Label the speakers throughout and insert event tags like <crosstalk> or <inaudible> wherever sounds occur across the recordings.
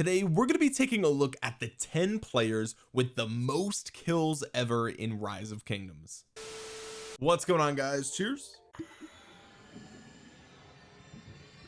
Speaker 1: today we're going to be taking a look at the 10 players with the most kills ever in rise of kingdoms. What's going on guys? Cheers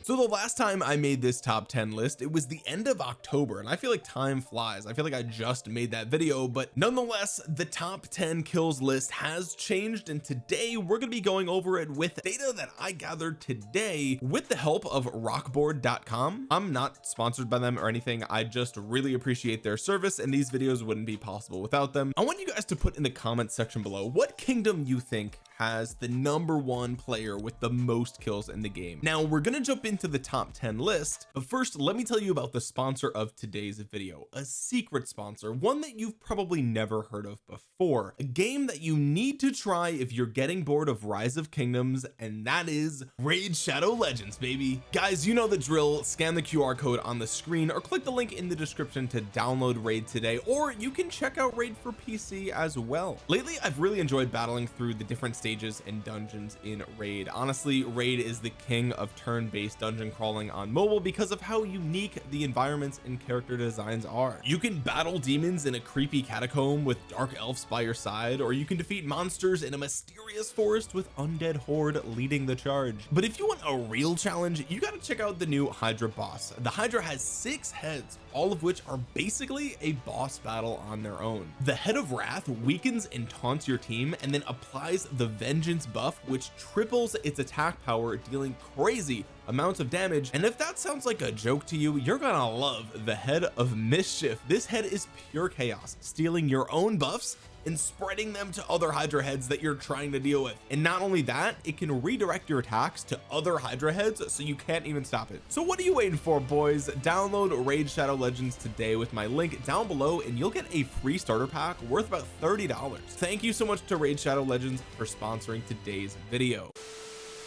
Speaker 1: so the last time I made this top 10 list it was the end of October and I feel like time flies. I feel like I just made that video but nonetheless the top 10 kills list has changed and today we're going to be going over it with data that I gathered today with the help of rokboard.com I'm not sponsored by them or anything. I just really appreciate their service and these videos wouldn't be possible without them. I want you guys to put in the comments section below what kingdom you think has the number one player with the most kills in the game. Now we're going to jump into the top 10 list but first let me tell you about the sponsor of today's video a secret sponsor one that you've probably never heard of before a game that you need to try if you're getting bored of rise of kingdoms and that is raid shadow legends baby. Guys you know the drill. Scan the QR code on the screen or click the link in the description to download raid today or you can check out raid for PC as well. Lately I've really enjoyed battling through the different stages and dungeons in raid. Honestly raid is the king of turn-based dungeon crawling on mobile because of how unique the environments and character designs are. You can battle demons in a creepy catacomb with dark elves by your side or you can defeat monsters in a mysterious forest with undead horde leading the charge. But if you want a real challenge you got to check out the new hydra boss. The hydra has six heads all of which are basically a boss battle on their own. The head of wrath weakens and taunts your team and then applies the vengeance buff which triples its attack power dealing crazy amounts of damage and if that sounds like a joke to you you're gonna love the head of mischief. This head is pure chaos stealing your own buffs and spreading them to other hydra heads that you're trying to deal with. And not only that it can redirect your attacks to other hydra heads so you can't even stop it. So what are you waiting for boys? Download raid shadow legends today with my link down below and you'll get a free starter pack worth about 30 dollars. Thank you so much to raid shadow legends for sponsoring today's video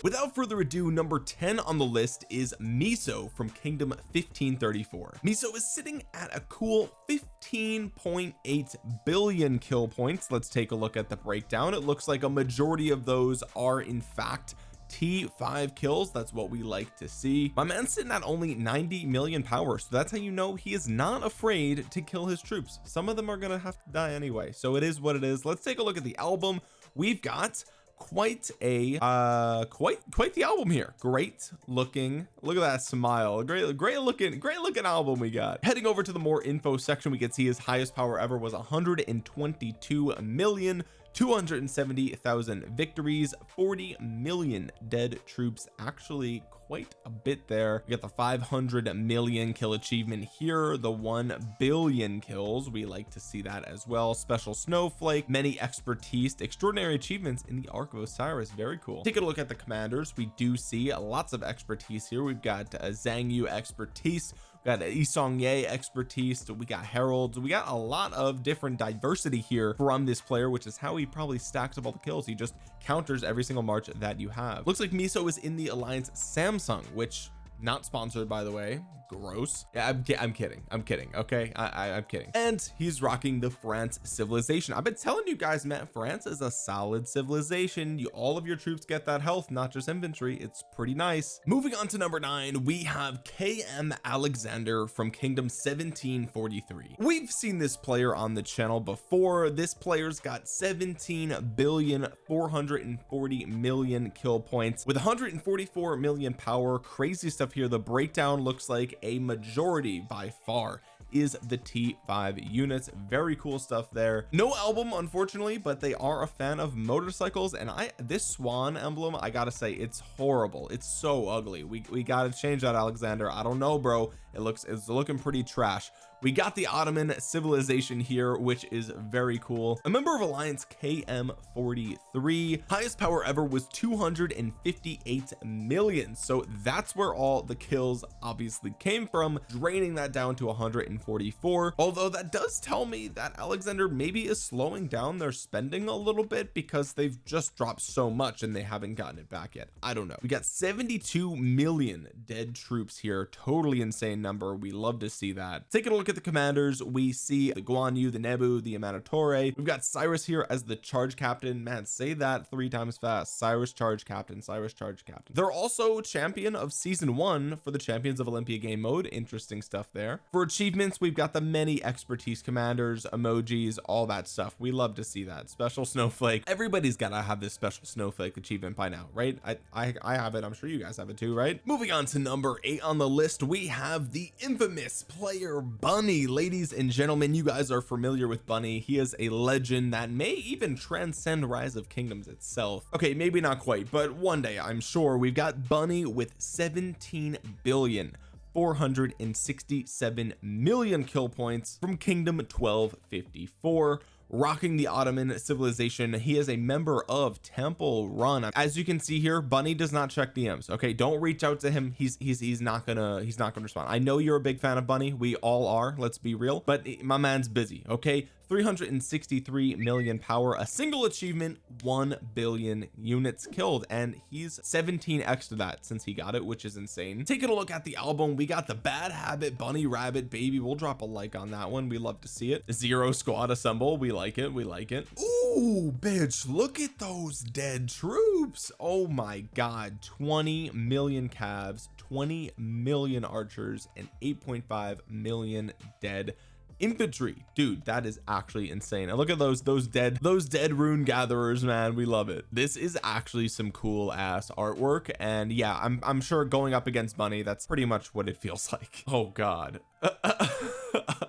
Speaker 1: without further ado number 10 on the list is miso from kingdom 1534 miso is sitting at a cool 15.8 billion kill points. Let's take a look at the breakdown. It looks like a majority of those are in fact T5 kills. That's what we like to see. My man's sitting at only 90 million power so that's how you know he is not afraid to kill his troops. Some of them are gonna have to die anyway so it is what it is. Let's take a look at the album we've got quite a uh quite quite the album here. Great looking look at that smile. Great great looking great looking album we got. Heading over to the more info section we can see his highest power ever was 122 million 270,000 victories 40 million dead troops actually quite a bit there. We got the 500 million kill achievement here the 1 billion kills we like to see that as well. Special snowflake many expertise extraordinary achievements in the ark of osiris very cool. Take a look at the commanders we do see lots of expertise here. We've got uh, Zhang Yu expertise got Yi Seong-gye expertise we got Haralds we got a lot of different diversity here from this player which is how he probably stacks up all the kills. He just counters every single march that you have. Looks like miso is in the alliance samsung which not sponsored by the way. Gross. Yeah I'm, I'm kidding. I'm kidding okay? I, I am kidding. And he's rocking the France civilization. I've been telling you guys man France is a solid civilization. You all of your troops get that health not just infantry. It's pretty nice. Moving on to number nine we have KM Alexander from kingdom 1743 we've seen this player on the channel before. This player's got 17 billion 440 million kill points with 144 million power. Crazy stuff here the breakdown looks like a majority by far is the T5 units. Very cool stuff there. No album unfortunately but they are a fan of motorcycles and I this swan emblem I gotta say it's horrible. It's so ugly. We, we gotta change that Alexander. I don't know bro. It looks it's looking pretty trash we got the Ottoman civilization here which is very cool. A member of Alliance KM43 highest power ever was 258 million. So that's where all the kills obviously came from draining that down to 144 although that does tell me that Alexander maybe is slowing down their spending a little bit because they've just dropped so much and they haven't gotten it back yet. I don't know. We got 72 million dead troops here. Totally insane number. We love to see that. Taking a look at at the commanders we see the Guan Yu the Nebu the Amanitore we've got Cyrus here as the charge captain. Man say that three times fast. Cyrus charge captain Cyrus charge captain. They're also champion of season one for the champions of Olympia game mode. Interesting stuff there. For achievements we've got the many expertise commanders emojis all that stuff. We love to see that. Special <laughs> snowflake. Everybody's gotta have this special snowflake achievement by now right? I I, I have it. I'm sure you guys have it too right? Moving on to number eight on the list we have the infamous player bunny. Ladies and gentlemen you guys are familiar with bunny. He is a legend that may even transcend rise of kingdoms itself. Okay maybe not quite but one day I'm sure we've got bunny with 17 billion 467 million kill points from kingdom 1254 rocking the Ottoman civilization. He is a member of Temple Run. As you can see here Bunny does not check DMs okay? Don't reach out to him. He's he's he's not gonna he's not gonna respond. I know you're a big fan of Bunny. We all are let's be real. But my man's busy okay 363 million power a single achievement 1 billion units killed and he's 17x to that since he got it which is insane. Taking a look at the album we got the bad habit bunny rabbit baby. We'll drop a like on that one. We love to see it. Zero squad assemble. We like it. We like it. Ooh, bitch look at those dead troops. Oh my god. 20 million calves 20 million archers and 8.5 million dead infantry. Dude that is actually insane. And look at those those dead those dead rune gatherers man. We love it. This is actually some cool ass artwork. And yeah I'm, I'm sure going up against bunny that's pretty much what it feels <laughs> like. Oh god. <laughs>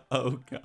Speaker 1: Oh god.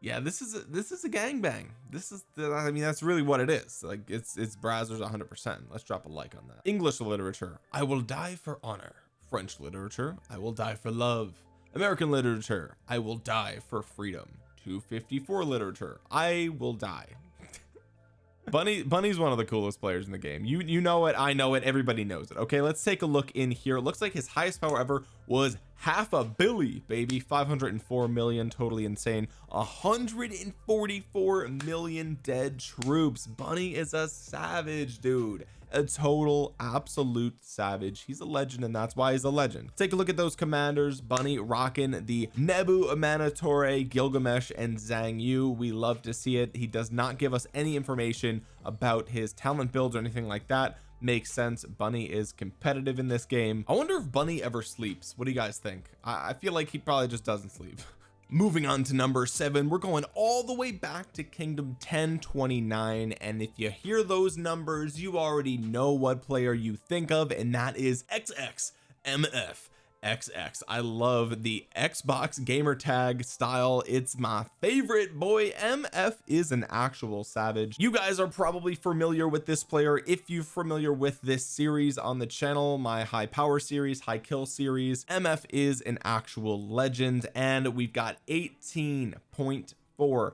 Speaker 1: Yeah this is a, this is a gangbang. This is the, I mean that's really what it is. Like it's it's Brazzers 100 percent. Let's drop a like on that. English literature. I will die for honor. French literature. I will die for love American literature I will die for freedom. 254 literature I will die. <laughs> Bunny Bunny's one of the coolest players in the game. You you know it I know it everybody knows it. Okay let's take a look in here. It looks like his highest power ever was half a billy baby. 504 million totally insane. 144 million dead troops. Bunny is a savage dude a total absolute savage. He's a legend and that's why he's a legend. Take a look at those commanders. Bunny rocking the nebu amanitore gilgamesh and zhang yu. We love to see it. He does not give us any information about his talent builds or anything like that. Makes sense. Bunny is competitive in this game. I wonder if bunny ever sleeps. What do you guys think? I, I feel like he probably just doesn't sleep <laughs> moving on to number seven we're going all the way back to kingdom 1029 and if you hear those numbers you already know what player you think of and that is xxmf XX I love the Xbox gamer tag style. It's my favorite. Boy MF is an actual savage. You guys are probably familiar with this player. If you're familiar with this series on the channel my high power series high kill series MF is an actual legend. And we've got 18.4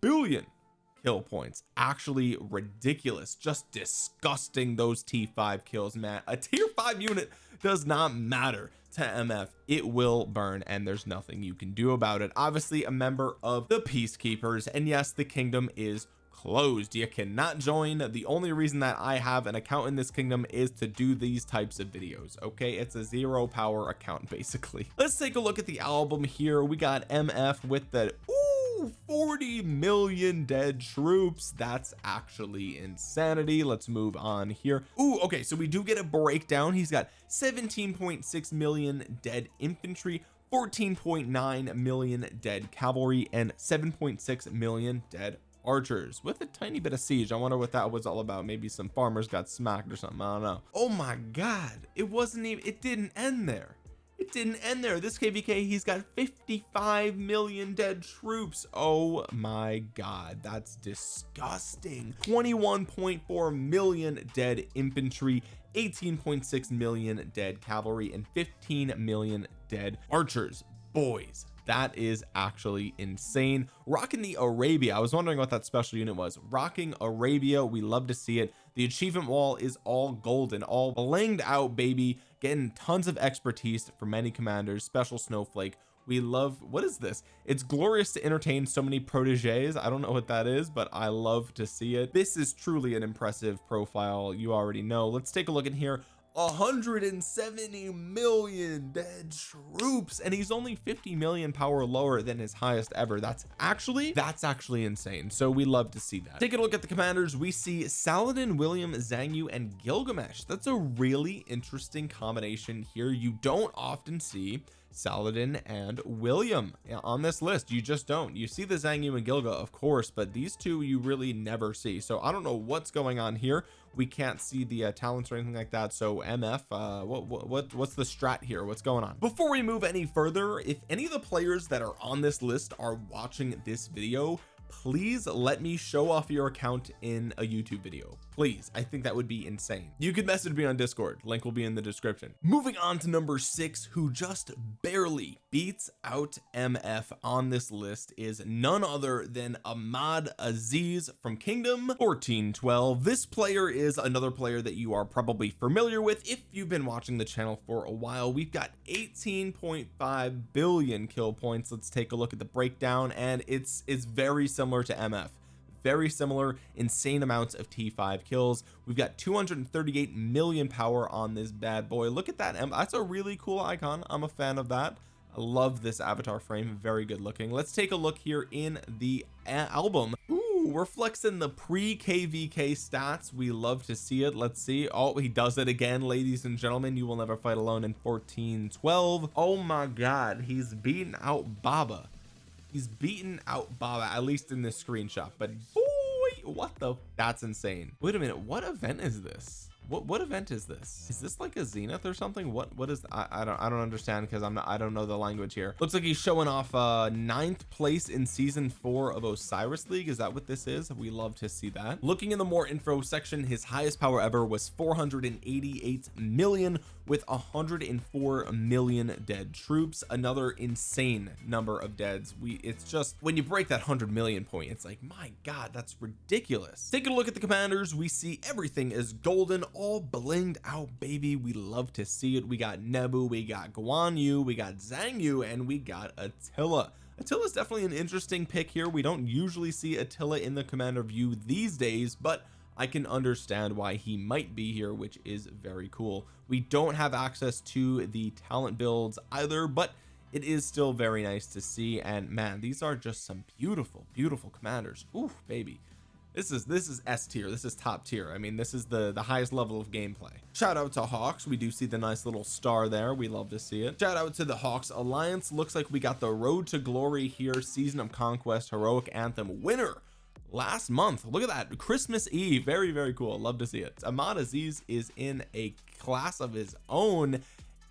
Speaker 1: billion kill points. Actually ridiculous. Just disgusting those t5 kills man a tier 5 unit does not matter to MF it will burn and there's nothing you can do about it. Obviously a member of the peacekeepers and yes the kingdom is closed. You cannot join. The only reason that I have an account in this kingdom is to do these types of videos okay? It's a zero power account <laughs> basically. Let's take a look at the album here. We got MF with the ooh, 40 million dead troops. That's actually insanity. Let's move on here. Ooh, okay so we do get a breakdown. He's got 17.6 million dead infantry 14.9 million dead cavalry and 7.6 million dead archers. With a tiny bit of siege I wonder what that was all about. Maybe some farmers got smacked or something I don't know. Oh my god it wasn't even it didn't end there it didn't end there. This kvk he's got 55 million dead troops. Oh my god that's disgusting. 21.4 million dead infantry 18.6 million dead cavalry and 15 million dead archers. Boys that is actually insane. Rocking the Arabia I was wondering what that special unit was. Rocking Arabia we love to see it. The achievement wall is all golden all blinged out baby getting tons of expertise from many commanders special snowflake. We love what is this? It's glorious to entertain so many proteges. I don't know what that is but I love to see it. This is truly an impressive profile you already know. Let's take a look in here 170 million dead troops. And he's only 50 million power lower than his highest ever. That's actually that's actually insane. So we love to see that. Taking a look at the commanders. We see Saladin William Zhang Yu and Gilgamesh. That's a really interesting combination here. You don't often see Saladin and William on this list. You just don't. You see the Zhang Yu and Gilga of course but these two you really never see. So I don't know what's going on here we can't see the uh, talents or anything like that so mf uh what, what what's the strat here? What's going on? Before we move any further if any of the players that are on this list are watching this video please let me show off your account in a YouTube video please I think that would be insane. You could message me on discord. Link will be in the description. Moving on to number six who just barely beats out MF on this list is none other than Ahmad Aziz from Kingdom 1412 this player is another player that you are probably familiar with if you've been watching the channel for a while. We've got 18.5 billion kill points. Let's take a look at the breakdown and it's it's very similar to MF very similar insane amounts of t5 kills. We've got 238 million power on this bad boy. Look at that that's a really cool icon. I'm a fan of that. I love this avatar frame very good looking. Let's take a look here in the uh, album. Ooh, we're flexing the pre kvk stats. We love to see it. Let's see. Oh he does it again ladies and gentlemen. You will never fight alone in 1412 oh my god he's beating out baba he's beaten out Baba at least in this screenshot but boy what the that's insane. Wait a minute what event is this? What what event is this? Is this like a zenith or something? What what is I, I don't I don't understand because I'm not I don't know the language here. Looks like he's showing off uh ninth place in season four of Osiris League. Is that what this is? We love to see that. Looking in the more info section his highest power ever was 488 million with 104 million dead troops another insane number of deads. We it's just when you break that 100 million point it's like my god that's ridiculous. Taking a look at the commanders. We see everything is golden all blinged out baby. We love to see it. We got Nebu we got Guan Yu we got Zhang Yu and we got Attila. Attila is definitely an interesting pick here. We don't usually see Attila in the commander view these days but I can understand why he might be here which is very cool. We don't have access to the talent builds either but it is still very nice to see. And man these are just some beautiful beautiful commanders. Ooh, baby. This is this is S tier. This is top tier. I mean this is the the highest level of gameplay. Shout out to Hawks. We do see the nice little star there. We love to see it. Shout out to the Hawks Alliance. Looks like we got the road to glory here. Season of conquest heroic anthem winner last month. Look at that. Christmas Eve. Very very cool. Love to see it. Ahmad is in a class of his own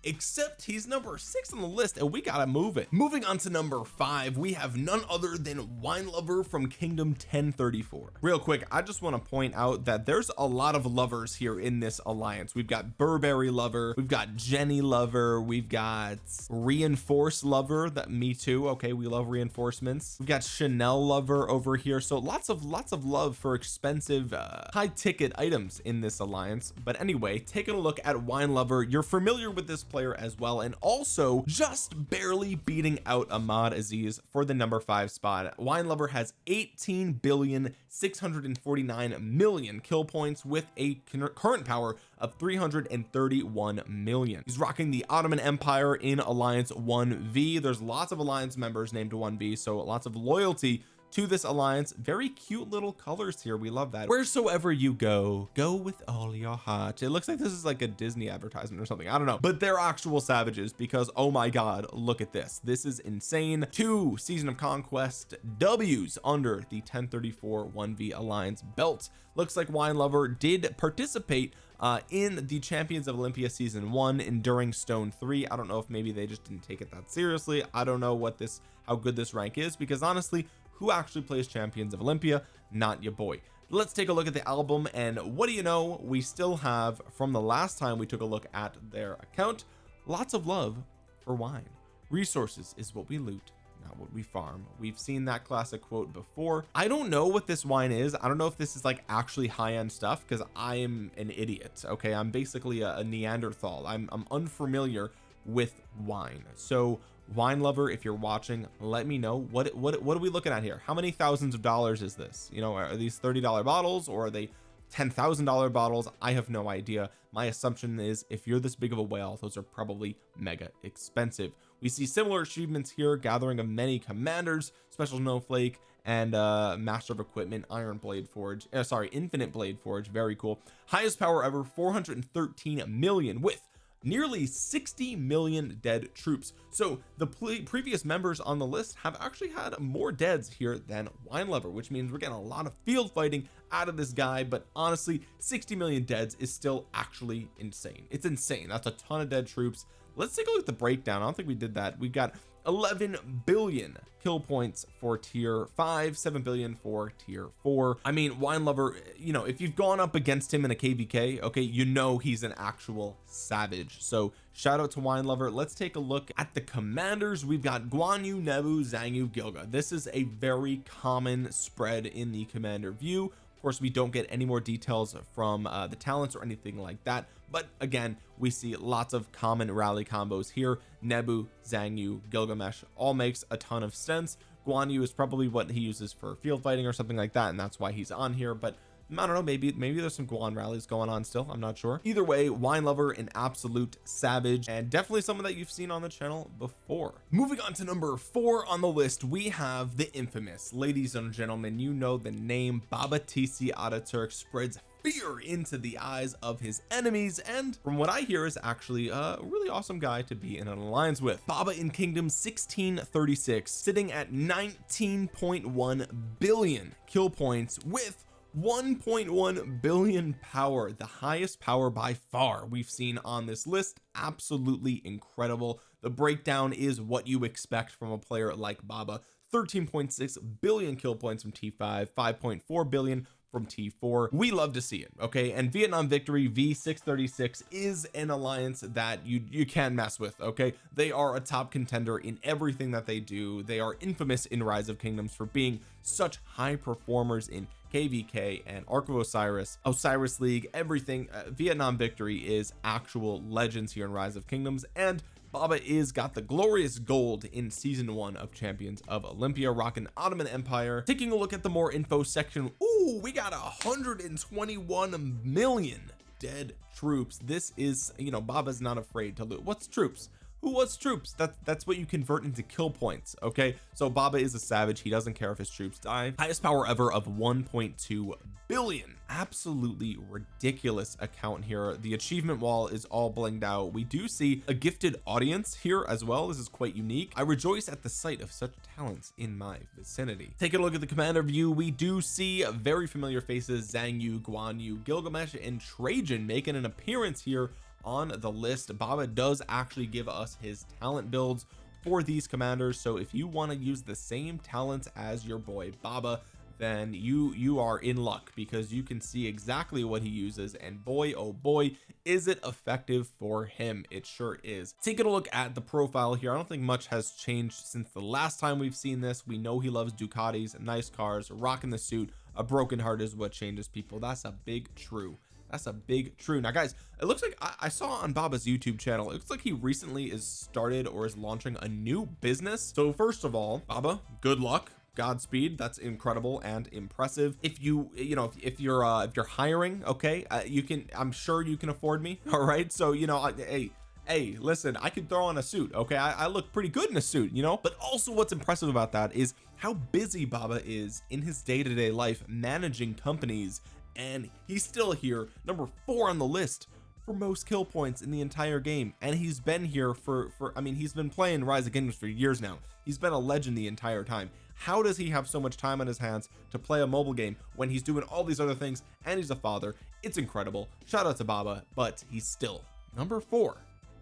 Speaker 1: except he's number six on the list and we gotta move it. Moving on to number five we have none other than wine lover from kingdom 1034 real quick I just want to point out that there's a lot of lovers here in this alliance. We've got Burberry lover we've got Jenny lover we've got reinforce lover that me too okay we love reinforcements. We've got Chanel lover over here so lots of lots of love for expensive uh, high ticket items in this alliance. But anyway taking a look at wine lover you're familiar with this player as well and also just barely beating out Ahmad Aziz for the number five spot. Wine lover has 18 billion 649 million kill points with a current power of 331 million. He's rocking the Ottoman Empire in Alliance 1v there's lots of Alliance members named 1v so lots of loyalty to this alliance. Very cute little colors here. We love that. Wheresoever you go go with all your heart. It looks like this is like a Disney advertisement or something. I don't know. But they're actual savages because oh my god look at this. This is insane. Two season of conquest W's under the 1034 1v alliance belt. Looks like wine lover did participate uh in the champions of Olympia season one enduring stone three. I don't know if maybe they just didn't take it that seriously. I don't know what this how good this rank is because honestly who actually plays champions of Olympia not your boy. Let's take a look at the album and what do you know? We still have from the last time we took a look at their account lots of love for wine. Resources is what we loot not what we farm. We've seen that classic quote before. I don't know what this wine is. I don't know if this is like actually high-end stuff because I am an idiot okay? I'm basically a, a Neanderthal. I'm, I'm unfamiliar with wine. So wine lover if you're watching let me know. What what what are we looking at here? How many thousands of dollars is this? You know are these $30 bottles or are they $10,000 bottles? I have no idea. My assumption is if you're this big of a whale those are probably mega expensive. We see similar achievements here gathering of many commanders special snowflake and uh master of equipment iron blade forge uh, sorry infinite blade forge. Very cool. Highest power ever 413 million with nearly 60 million dead troops. So the previous members on the list have actually had more deads here than wine lover which means we're getting a lot of field fighting out of this guy but honestly 60 million deads is still actually insane. It's insane. That's a ton of dead troops. Let's take a look at the breakdown. I don't think we did that. We got 11 billion kill points for tier 5 7 billion for tier 4 I mean wine lover you know if you've gone up against him in a kvk okay you know he's an actual savage. So shout out to wine lover. Let's take a look at the commanders. We've got Guan Yu Nebu Xiang Yu Gilga. This is a very common spread in the commander view course we don't get any more details from uh, the talents or anything like that. But again we see lots of common rally combos here. Nebu Xiang Yu Gilgamesh all makes a ton of sense. Guan Yu is probably what he uses for field fighting or something like that and that's why he's on here. But I don't know maybe maybe there's some Guan rallies going on still I'm not sure. Either way wine lover an absolute savage and definitely someone that you've seen on the channel before. Moving on to number four on the list we have the infamous ladies and gentlemen you know the name Baba TC Ataturk spreads fear into the eyes of his enemies and from what I hear is actually a really awesome guy to be in an alliance with. Baba in Kingdom 1636 sitting at 19.1 billion kill points with 1.1 billion power the highest power by far we've seen on this list. Absolutely incredible. The breakdown is what you expect from a player like Baba. 13.6 billion kill points from T5 5.4 billion from T4 we love to see it okay? And Vietnam Victory V636 is an alliance that you you can mess with okay? They are a top contender in everything that they do. They are infamous in Rise of Kingdoms for being such high performers in kvk and ark of osiris osiris league everything. Uh, vietnam victory is actual legends here in rise of kingdoms and Baba is got the glorious gold in season one of champions of Olympia rocking Ottoman Empire. Taking a look at the more info section Ooh, we got 121 million dead troops. This is you know Baba's not afraid to loot what's troops? Who wants troops? That that's what you convert into kill points okay? So Baba is a savage. He doesn't care if his troops die. Highest power ever of 1.2 billion. Absolutely ridiculous account here. The achievement wall is all blinged out. We do see a gifted audience here as well. This is quite unique. I rejoice at the sight of such talents in my vicinity. Take a look at the commander view. We do see very familiar faces Zhang Yu Guan Yu Gilgamesh and Trajan making an appearance here on the list. Baba does actually give us his talent builds for these commanders. So if you want to use the same talents as your boy Baba then you you are in luck because you can see exactly what he uses and boy oh boy is it effective for him. It sure is. Taking a look at the profile here I don't think much has changed since the last time we've seen this. We know he loves Ducatis nice cars rocking the suit. A broken heart is what changes people. That's a big true. That's a big true. Now guys it looks like I, I, saw on Baba's YouTube channel it looks like he recently is started or is launching a new business. So first of all Baba good luck Godspeed. That's incredible and impressive. If you you know if, if you're uh if you're hiring okay uh, you can I'm sure you can afford me <laughs> all right? So you know I, hey hey listen I can throw on a suit okay? I, I look pretty good in a suit you know? But also what's impressive about that is how busy Baba is in his day-to-day -day life managing companies and he's still here number four on the list for most kill points in the entire game. And he's been here for for I mean he's been playing rise of kingdoms for years now. He's been a legend the entire time how does he have so much time on his hands to play a mobile game when he's doing all these other things and he's a father? It's incredible. Shout out to Baba but he's still number four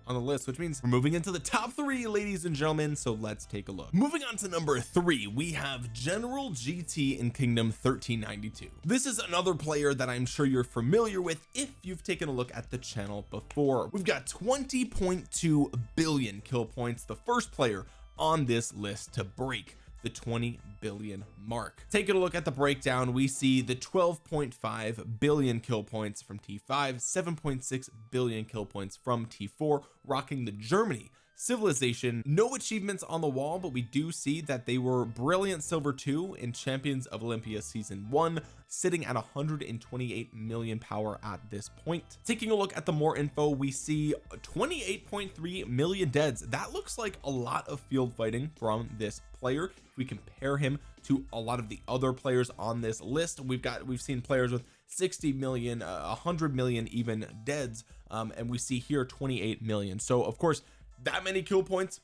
Speaker 1: on the list which means we're moving into the top three ladies and gentlemen so let's take a look. Moving on to number three we have General GT in Kingdom 1392 this is another player that I'm sure you're familiar with if you've taken a look at the channel before. We've got 20.2 billion kill points the first player on this list to break the 20 billion mark. Taking a look at the breakdown we see the 12.5 billion kill points from T5 7.6 billion kill points from T4 rocking the Germany civilization. No achievements on the wall but we do see that they were brilliant silver 2 in champions of Olympia season 1 sitting at 128 million power at this point. Taking a look at the more info we see 28.3 million deads. That looks like a lot of field fighting from this player. If we compare him to a lot of the other players on this list we've got we've seen players with 60 million uh, 100 million even deads um, and we see here 28 million. So of course that many kill points?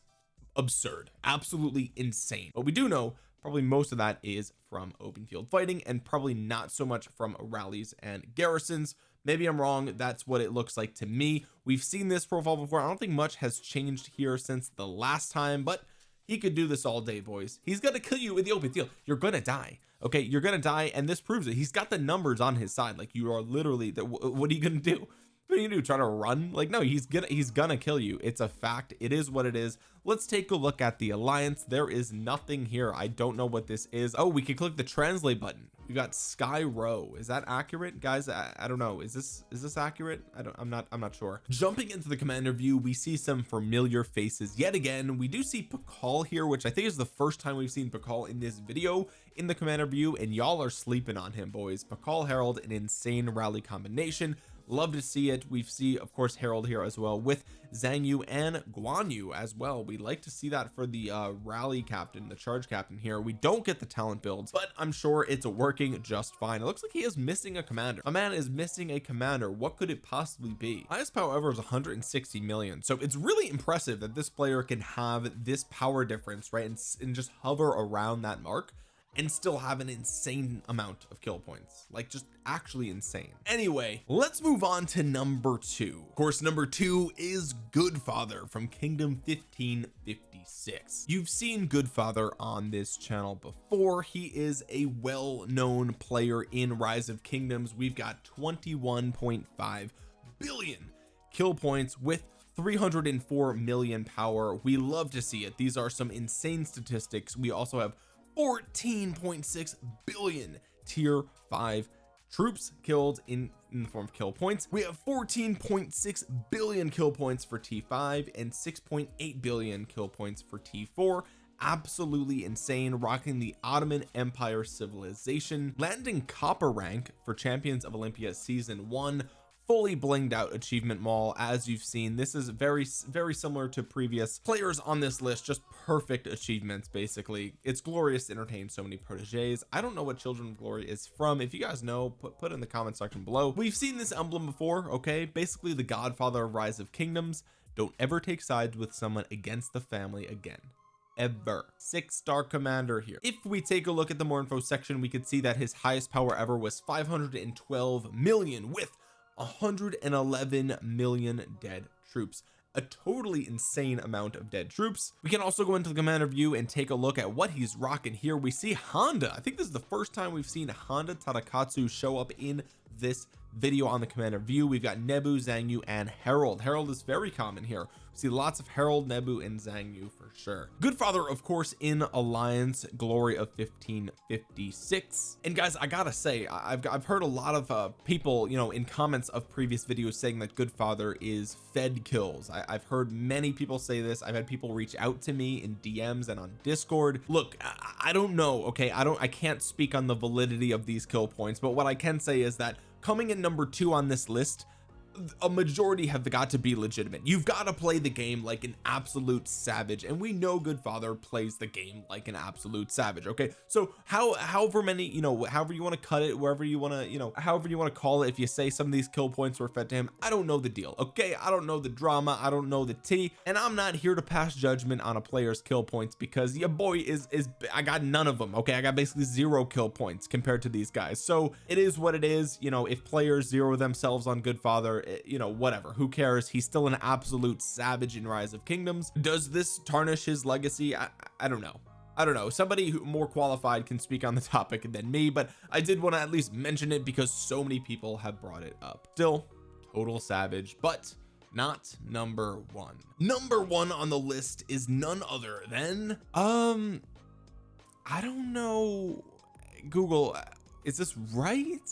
Speaker 1: Absurd. Absolutely insane. But we do know probably most of that is from open field fighting and probably not so much from rallies and garrisons. Maybe I'm wrong. That's what it looks like to me. We've seen this profile before. I don't think much has changed here since the last time but he could do this all day boys. He's gonna kill you in the open field. You're gonna die. Okay you're gonna die and this proves it. He's got the numbers on his side. Like you are literally that what are you gonna do what are you gonna do try to run? Like no he's gonna he's gonna kill you. It's a fact. It is what it is. Let's take a look at the alliance. There is nothing here. I don't know what this is. Oh we can click the translate button. We got sky row. Is that accurate? Guys I, I, don't know. Is this is this accurate? I don't I'm not I'm not sure. Jumping into the commander view we see some familiar faces yet again. We do see Pakal here which I think is the first time we've seen Pakal in this video in the commander view and y'all are sleeping on him boys. Pakal Harald an insane rally combination love to see it. We see of course Harald here as well with Zhang Yu and Guan Yu as well. We like to see that for the uh rally captain the charge captain here. We don't get the talent builds but I'm sure it's working just fine. It looks like he is missing a commander. A man is missing a commander. What could it possibly be? Highest power ever is 160 million. So it's really impressive that this player can have this power difference right and, and just hover around that mark and still have an insane amount of kill points. Like just actually insane. Anyway let's move on to number two. Of course number two is Goodfather from Kingdom 1556 you've seen Goodfather on this channel before. He is a well-known player in Rise of Kingdoms. We've got 21.5 billion kill points with 304 million power. We love to see it. These are some insane statistics. We also have 14.6 billion tier 5 troops killed in in the form of kill points. We have 14.6 billion kill points for t5 and 6.8 billion kill points for t4 absolutely insane rocking the Ottoman Empire civilization. Landing copper rank for champions of Olympia season one fully blinged out achievement mall as you've seen. This is very very similar to previous players on this list just perfect achievements basically. It's glorious to entertain so many proteges I don't know what children of glory is from. If you guys know put put in the comment section below. We've seen this emblem before okay? Basically the godfather of rise of kingdoms. Don't ever take sides with someone against the family again. Ever. Six star commander here. If we take a look at the more info section we could see that his highest power ever was 512 million with 111 million dead troops. A totally insane amount of dead troops. We can also go into the commander view and take a look at what he's rocking here. We see Honda. I think this is the first time we've seen Honda Tadakatsu show up in this video on the commander view. We've got Nebu Zhang Yu and Harald Harald is very common here. We see lots of Harald Nebu and Zhang Yu for sure. Goodfather of course in Alliance Glory of 1556 and guys I gotta say I've, I've heard a lot of uh, people you know in comments of previous videos saying that Goodfather is fed kills. I, have heard many people say this. I've had people reach out to me in DMs and on discord. Look I, I don't know okay? I don't I can't speak on the validity of these kill points but what I can say is that coming in number two on this list a majority have got to be legitimate. You've got to play the game like an absolute savage and we know Goodfather plays the game like an absolute savage okay? So how however many you know however you want to cut it wherever you want to you know however you want to call it if you say some of these kill points were fed to him I don't know the deal okay? I don't know the drama I don't know the tea and I'm not here to pass judgment on a player's kill points because your boy is is I got none of them okay? I got basically zero kill points compared to these guys. So it is what it is you know if players zero themselves on Goodfather Eh, you know whatever. Who cares? He's still an absolute savage in rise of kingdoms. Does this tarnish his legacy? I, I don't know. I don't know. Somebody who more qualified can speak on the <laughs> topic than me but I did want to at least mention it because so many people have brought it up. Still total savage but not number one. Number one on the list is none other than um I don't know Google is this right?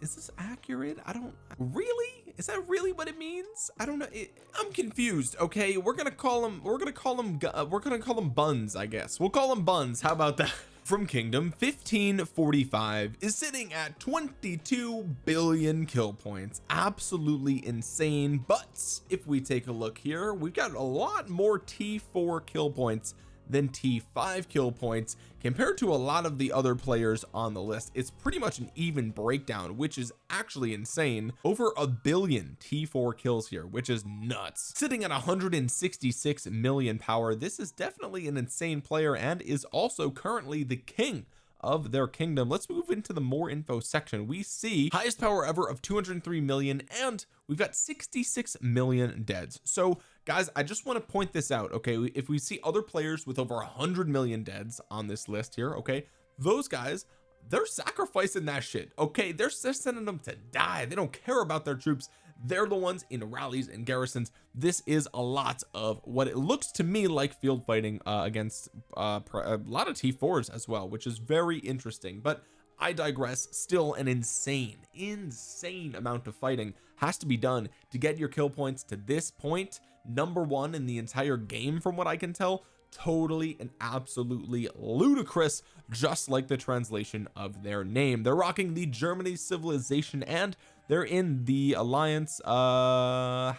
Speaker 1: Is this accurate? I don't really? Is that really what it means? I don't know. It, I'm confused okay? We're gonna call them we're gonna call them uh, we're gonna call them buns I guess. We'll call them buns. How about that? <laughs> From kingdom 1545 is sitting at 22 billion kill points. Absolutely insane but if we take a look here we've got a lot more t4 kill points than T5 kill points compared to a lot of the other players on the list. It's pretty much an even breakdown which is actually insane. Over a billion T4 kills here which is nuts. Sitting at 166 million power this is definitely an insane player and is also currently the king of their kingdom. Let's move into the more info section. We see highest power ever of 203 million and we've got 66 million deads. So guys I just want to point this out okay? If we see other players with over 100 million deads on this list here okay those guys they're sacrificing that shit okay? They're, they're sending them to die. They don't care about their troops they're the ones in rallies and garrisons. This is a lot of what it looks to me like field fighting uh, against uh, a lot of t4s as well which is very interesting. But I digress. Still an insane insane amount of fighting has to be done to get your kill points to this point. Number one in the entire game from what I can tell. Totally and absolutely ludicrous just like the translation of their name. They're rocking the Germany civilization and they're in the alliance uh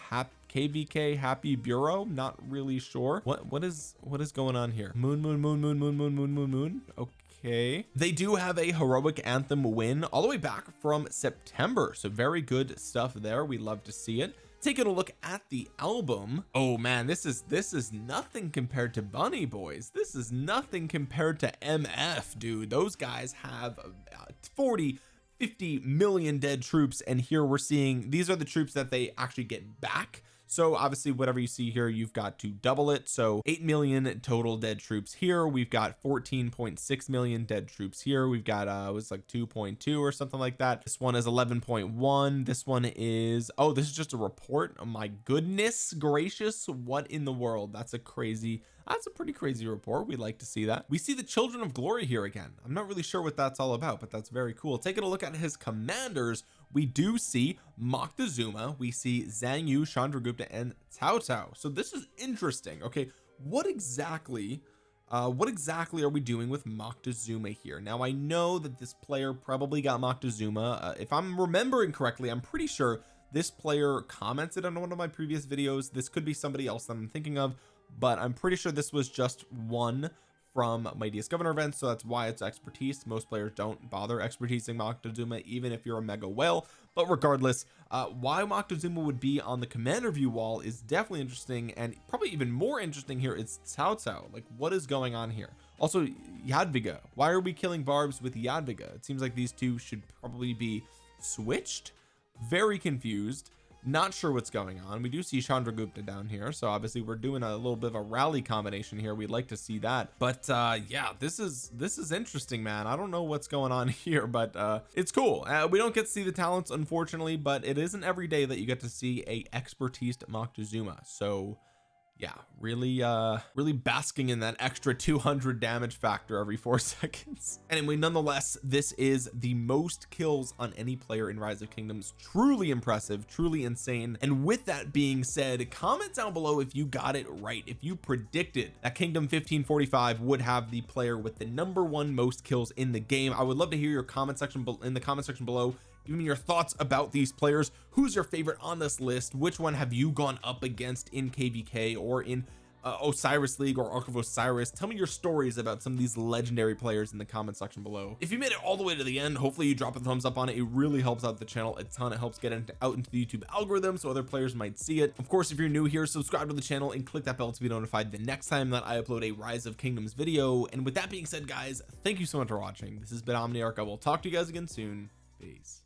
Speaker 1: kvk happy bureau. Not really sure. What what is what is going on here? Moon moon moon moon moon moon moon moon moon. Okay. They do have a heroic anthem win all the way back from September. So very good stuff there. We love to see it. Taking a look at the album. Oh man this is this is nothing compared to bunny boys. This is nothing compared to mf dude. Those guys have uh, 40 50 million dead troops and here we're seeing these are the troops that they actually get back. So obviously whatever you see here you've got to double it. So 8 million total dead troops here. We've got 14.6 million dead troops here. We've got uh it was like 2.2 or something like that. This one is 11.1 this one is oh this is just a report? Oh my goodness gracious what in the world? That's a crazy that's a pretty crazy report. We'd like to see that. We see the children of glory here again. I'm not really sure what that's all about but that's very cool. Taking a look at his commanders we do see Moctezuma we see Zhang Yu Chandragupta and Cao Cao. So this is interesting okay? What exactly uh what exactly are we doing with Moctezuma here? Now I know that this player probably got Moctezuma uh, if I'm remembering correctly I'm pretty sure this player commented on one of my previous videos. This could be somebody else that I'm thinking of but I'm pretty sure this was just one from mightiest governor events so that's why it's expertise. Most players don't bother expertising Moctezuma even if you're a mega whale. But regardless uh why Moctezuma would be on the commander view wall is definitely interesting and probably even more interesting here is Cao Cao like what is going on here? Also Jadwiga. Why are we killing barbs with Jadwiga? It seems like these two should probably be switched. Very confused not sure what's going on. We do see Chandragupta down here so obviously we're doing a little bit of a rally combination here. We'd like to see that. But uh yeah this is this is interesting man. I don't know what's going on <laughs> here but uh it's cool. Uh, we don't get to see the talents unfortunately but it isn't every day that you get to see a expertise Moctezuma. So yeah really uh really basking in that extra 200 damage factor every four <laughs> seconds. Anyway nonetheless this is the most kills on any player in rise of kingdoms. Truly impressive truly insane. And with that being said comment down below if you got it right if you predicted that kingdom 1545 would have the player with the number one most kills in the game. I would love to hear your comment section in the comment section below give me your thoughts about these players. Who's your favorite on this list? Which one have you gone up against in kvk or in uh, Osiris League or Ark of Osiris? Tell me your stories about some of these legendary players in the comment section below. If you made it all the way to the end hopefully you drop a thumbs up on it. It really helps out the channel a ton. It helps get into, out into the YouTube algorithm so other players might see it. Of course if you're new here subscribe to the channel and click that bell to be notified the next time that I upload a rise of kingdoms video. And with that being said guys thank you so much for watching. This has been Omniarch. I will talk to you guys again soon. Peace